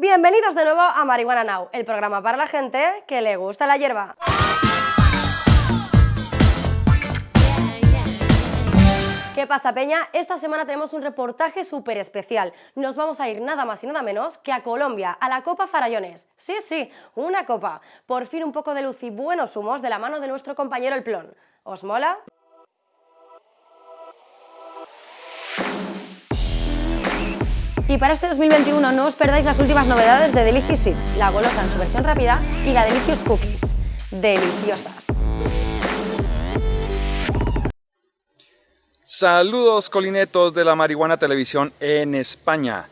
Bienvenidos de nuevo a Marihuana Now, el programa para la gente que le gusta la hierba. ¿Qué pasa, Peña? Esta semana tenemos un reportaje súper especial. Nos vamos a ir nada más y nada menos que a Colombia, a la Copa Farallones. Sí, sí, una copa. Por fin un poco de luz y buenos humos de la mano de nuestro compañero El Plon. ¿Os mola? Y para este 2021 no os perdáis las últimas novedades de Delicious Seeds, la golosa en su versión rápida y la Delicious Cookies. Deliciosas. Saludos colinetos de la Marihuana Televisión en España.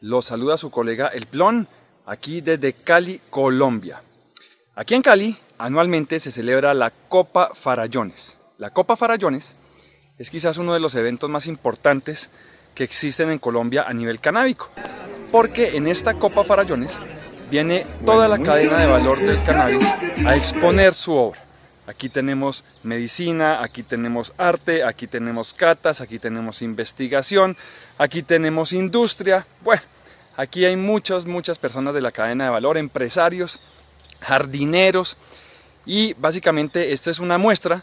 Los saluda su colega El Plon, aquí desde Cali, Colombia. Aquí en Cali, anualmente se celebra la Copa Farallones. La Copa Farallones es quizás uno de los eventos más importantes que existen en Colombia a nivel canábico. Porque en esta Copa Farallones viene toda la cadena de valor del cannabis a exponer su obra. Aquí tenemos medicina, aquí tenemos arte, aquí tenemos catas, aquí tenemos investigación, aquí tenemos industria. Bueno, aquí hay muchas, muchas personas de la cadena de valor, empresarios, jardineros y básicamente esta es una muestra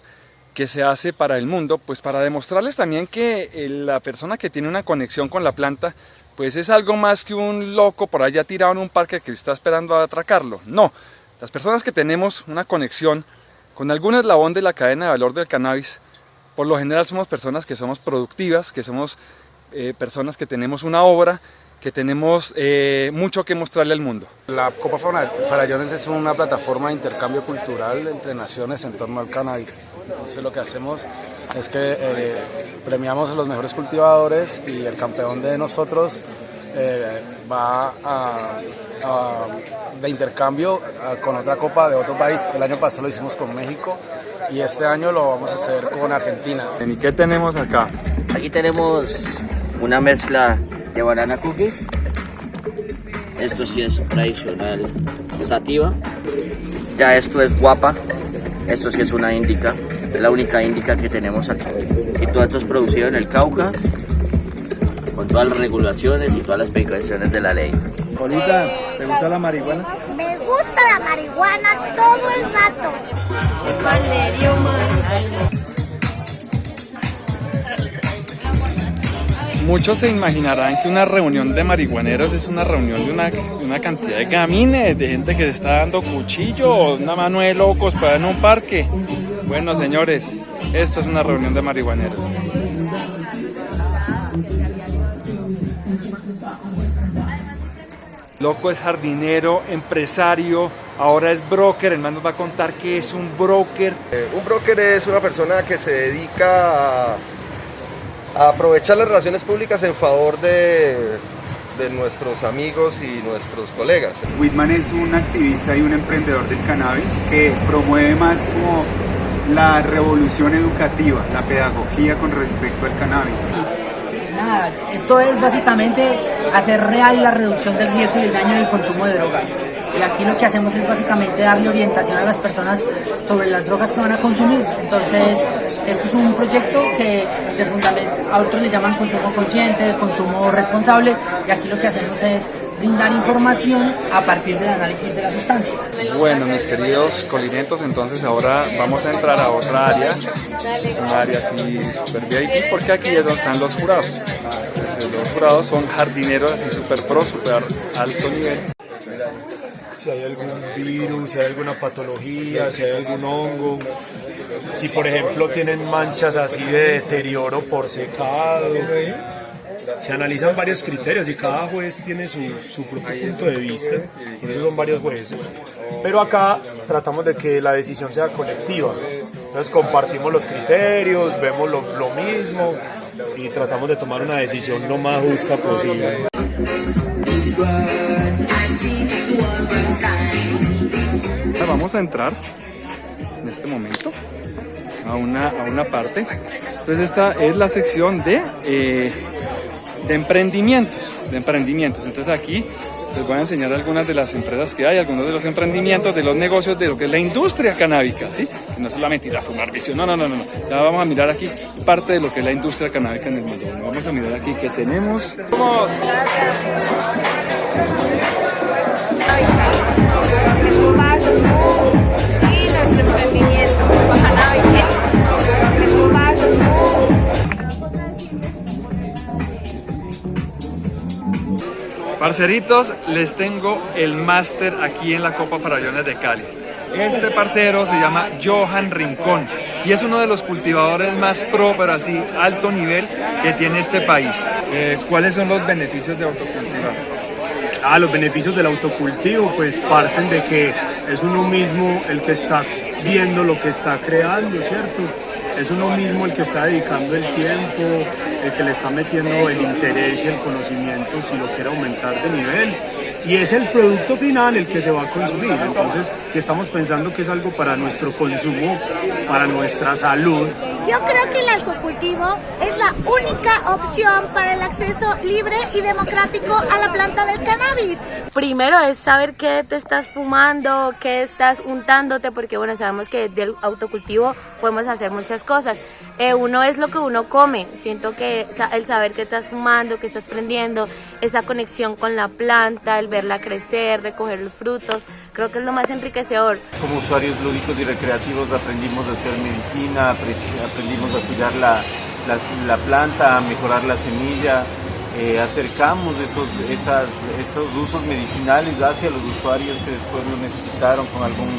que se hace para el mundo, pues para demostrarles también que eh, la persona que tiene una conexión con la planta, pues es algo más que un loco por allá tirado en un parque que está esperando a atracarlo. No, las personas que tenemos una conexión con algún eslabón de la cadena de valor del cannabis, por lo general somos personas que somos productivas, que somos eh, personas que tenemos una obra, que tenemos eh, mucho que mostrarle al mundo. La Copa Farallones es una plataforma de intercambio cultural entre naciones en torno al cannabis. Entonces lo que hacemos es que eh, premiamos a los mejores cultivadores y el campeón de nosotros va a de intercambio con otra copa de otro país. El año pasado lo hicimos con México y este año lo vamos a hacer con Argentina. ¿Y qué tenemos acá? Aquí tenemos una mezcla de banana cookies. Esto sí es tradicional sativa. Ya esto es guapa. Esto sí es una índica. Es la única índica que tenemos aquí. Y todo esto es producido en el Cauca con todas las regulaciones y todas las precauciones de la ley. Bonita, ¿te gusta la marihuana? Me gusta la marihuana todo el rato. Muchos se imaginarán que una reunión de marihuaneros es una reunión de una, una cantidad de gamines, de gente que se está dando cuchillo, una mano de locos para en un parque. Bueno, señores, esto es una reunión de marihuaneros. Loco es jardinero, empresario, ahora es broker. El man nos va a contar qué es un broker. Eh, un broker es una persona que se dedica a, aprovechar las relaciones públicas en favor de, de nuestros amigos y nuestros colegas. Whitman es un activista y un emprendedor del cannabis que promueve más como la revolución educativa, la pedagogía con respecto al cannabis nada, esto es básicamente hacer real la reducción del riesgo y el daño del consumo de drogas. Y aquí lo que hacemos es básicamente darle orientación a las personas sobre las drogas que van a consumir. Entonces, esto es un proyecto que se fundamenta, a otros le llaman consumo consciente, consumo responsable, y aquí lo que hacemos es brindar información a partir del análisis de la sustancia. Bueno, mis queridos colinetos, entonces ahora vamos a entrar a otra área, un área así super VIP, porque aquí es donde están los jurados. los jurados son jardineros así super pro, super alto nivel. Si hay algún virus, si hay alguna patología, si hay algún hongo, si por ejemplo tienen manchas así de deterioro por secado, se analizan varios criterios y cada juez tiene su, su propio punto de vista, por eso son varios jueces. Pero acá tratamos de que la decisión sea colectiva, entonces compartimos los criterios, vemos lo, lo mismo y tratamos de tomar una decisión lo más justa posible. Vamos a entrar en este momento a una, a una parte. Entonces esta es la sección de eh, de emprendimientos, de emprendimientos. Entonces aquí les voy a enseñar algunas de las empresas que hay, algunos de los emprendimientos, de los negocios, de lo que es la industria canábica, ¿sí? Que no solamente ir a fumar vicio, no, no, no, no. Ya vamos a mirar aquí parte de lo que es la industria canábica en el mundo. Vamos a mirar aquí qué tenemos. ¡Vamos! Parceritos, les tengo el máster aquí en la Copa Farallones de Cali. Este parcero se llama Johan Rincón y es uno de los cultivadores más pro, pero así alto nivel que tiene este país. Eh, ¿Cuáles son los beneficios de autocultivar? Ah, los beneficios del autocultivo pues parten de que es uno mismo el que está viendo lo que está creando, ¿cierto? Es uno mismo el que está dedicando el tiempo, el que le está metiendo el interés y el conocimiento si lo quiere aumentar de nivel. Y es el producto final el que se va a consumir. Entonces, si estamos pensando que es algo para nuestro consumo, para nuestra salud, Yo creo que el autocultivo es la única opción para el acceso libre y democrático a la planta del cannabis. Primero es saber qué te estás fumando, qué estás untándote, porque bueno, sabemos que del autocultivo podemos hacer muchas cosas. Eh, uno es lo que uno come, siento que el saber qué estás fumando, qué estás prendiendo, esa conexión con la planta, el verla crecer, recoger los frutos, creo que es lo más enriquecedor. Como usuarios lúdicos y recreativos aprendimos a hacer medicina, apre- aprendimos a cuidar la, la- la planta, a mejorar la semilla, eh, acercamos esos, esas, esos usos medicinales hacia los usuarios que después lo necesitaron con algún,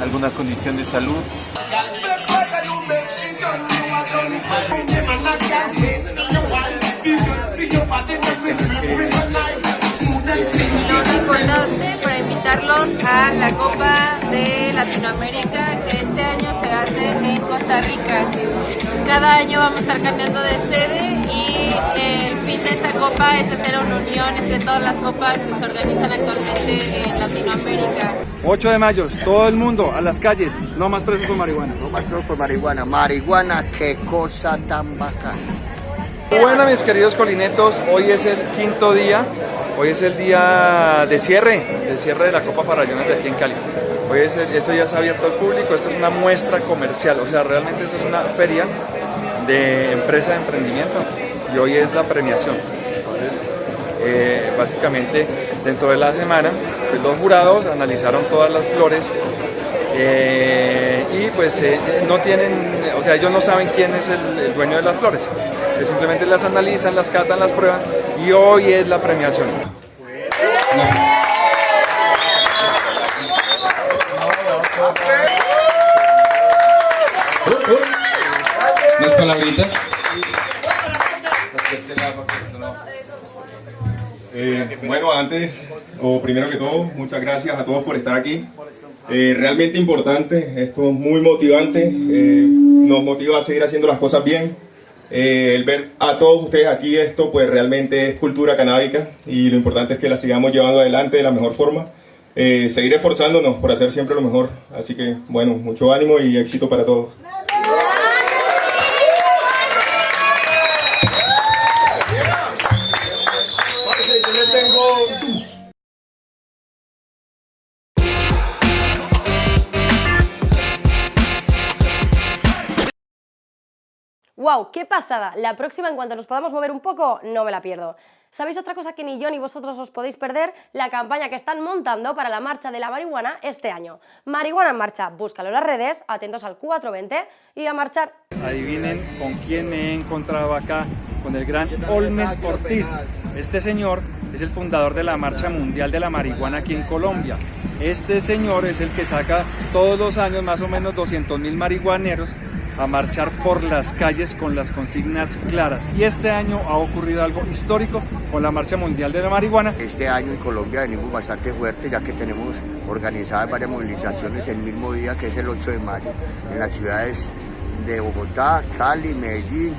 alguna condición de salud. Importante para invitarlos a la Copa de Latinoamérica que este año se hace en Costa Rica. Cada año vamos a estar cambiando de sede y el fin de esta copa es hacer una unión entre todas las copas que se organizan actualmente en Latinoamérica. 8 de mayo, todo el mundo a las calles, no más presos por marihuana. No más presos por marihuana. Marihuana, qué cosa tan bacana. Bueno, mis queridos colinetos, hoy es el quinto día, hoy es el día de cierre, de cierre de la Copa Farallones de aquí en Cali. Hoy es el- esto ya está abierto al público, esto es una muestra comercial, o sea, realmente esto es una feria de empresa de emprendimiento y hoy es la premiación. Entonces, eh, básicamente, dentro de la semana, pues, los jurados analizaron todas las flores eh, y pues eh, no tienen, o sea, ellos no saben quién es el, dueño de las flores. simplemente las analizan, las catan, las prueban y hoy es la premiación. Palabritas. Eh, bueno, antes, o primero que todo, muchas gracias a todos por estar aquí. Eh, realmente importante, esto es muy motivante, eh, nos motiva a seguir haciendo las cosas bien. Eh, el ver a todos ustedes aquí, esto pues realmente es cultura canábica y lo importante es que la sigamos llevando adelante de la mejor forma. Eh, seguir esforzándonos por hacer siempre lo mejor. Así que, bueno, mucho ánimo y éxito para todos. ¡Wow! ¡Qué pasada! La próxima, en cuanto nos podamos mover un poco, no me la pierdo. ¿Sabéis otra cosa que ni yo ni vosotros os podéis perder? La campaña que están montando para la marcha de la marihuana este año. Marihuana en marcha, búscalo en las redes, atentos al 420 y a marchar. Adivinen con quién me he encontrado acá, con el gran Olmes Ortiz. Este señor es el fundador de la Marcha Mundial de la Marihuana aquí en Colombia. Este señor es el que saca todos los años más o menos 200 mil marihuaneros a marchar por las calles con las consignas claras. Y este año ha ocurrido algo histórico con la Marcha Mundial de la Marihuana. Este año en Colombia venimos bastante fuerte ya que tenemos organizadas varias movilizaciones el mismo día que es el 8 de mayo en las ciudades de Bogotá, Cali, Medellín,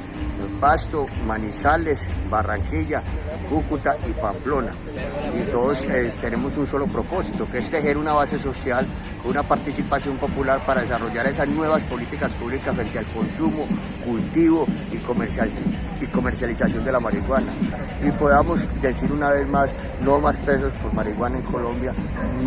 Pasto, Manizales, Barranquilla, Cúcuta y Pamplona. Y todos eh, tenemos un solo propósito, que es tejer una base social una participación popular para desarrollar esas nuevas políticas públicas frente al consumo, cultivo y, comercial, y comercialización de la marihuana. Y podamos decir una vez más, no más pesos por marihuana en Colombia,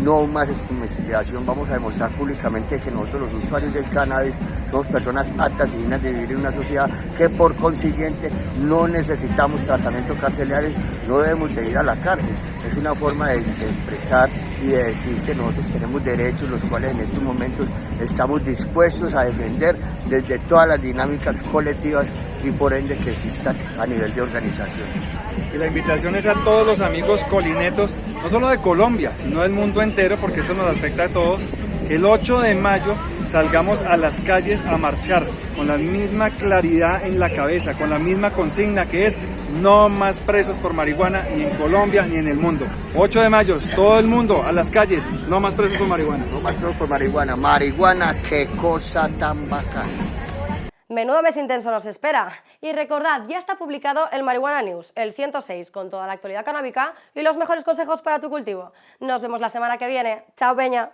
no más estigmatización. Vamos a demostrar públicamente que nosotros los usuarios del cannabis somos personas aptas y dignas de vivir en una sociedad que por consiguiente no necesitamos tratamiento carcelario, no debemos de ir a la cárcel. Es una forma de expresar y de decir que nosotros tenemos derechos, los cuales en estos momentos estamos dispuestos a defender desde todas las dinámicas colectivas y por ende que existan a nivel de organización. Y la invitación es a todos los amigos colinetos, no solo de Colombia, sino del mundo entero, porque esto nos afecta a todos, que el 8 de mayo salgamos a las calles a marchar con la misma claridad en la cabeza, con la misma consigna que es no más presos por marihuana ni en Colombia ni en el mundo. 8 de mayo, todo el mundo a las calles, no más presos por marihuana. No más presos por marihuana. Marihuana, qué cosa tan bacana. Menudo mes intenso nos espera. Y recordad, ya está publicado el Marihuana News, el 106, con toda la actualidad canábica y los mejores consejos para tu cultivo. Nos vemos la semana que viene. Chao, Peña.